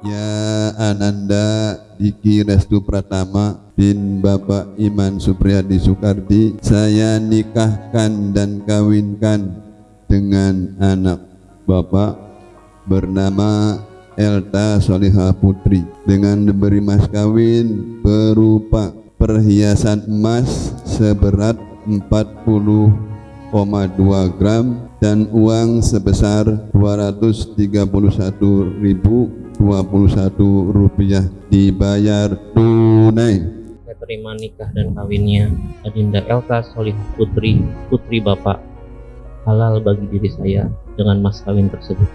Ya Ananda Diki Restu Pratama bin Bapak Iman Supriyadi Soekardi Saya nikahkan dan kawinkan dengan anak Bapak bernama Elta Solihah Putri. Dengan diberi mas kawin berupa perhiasan emas seberat 40,2 gram dan uang sebesar 231.021 rupiah dibayar tunai terima nikah dan kawinnya Adinda Elka Solihah Putri, putri Bapak halal bagi diri saya dengan mas kawin tersebut.